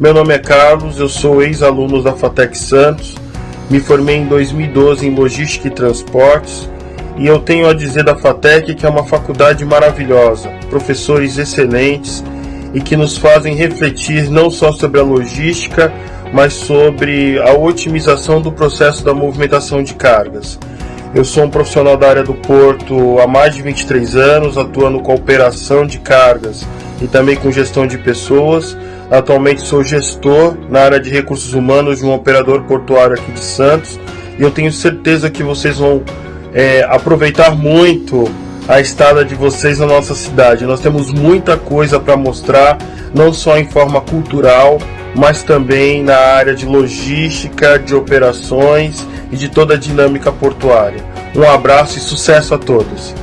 Meu nome é Carlos, eu sou ex-aluno da Fatec Santos, me formei em 2012 em Logística e Transportes e eu tenho a dizer da Fatec que é uma faculdade maravilhosa, professores excelentes e que nos fazem refletir não só sobre a logística, mas sobre a otimização do processo da movimentação de cargas. Eu sou um profissional da área do porto há mais de 23 anos, atuando com operação de cargas e também com gestão de pessoas. Atualmente sou gestor na área de recursos humanos de um operador portuário aqui de Santos e eu tenho certeza que vocês vão é, aproveitar muito a estada de vocês na nossa cidade. Nós temos muita coisa para mostrar, não só em forma cultural, mas também na área de logística, de operações e de toda a dinâmica portuária. Um abraço e sucesso a todos!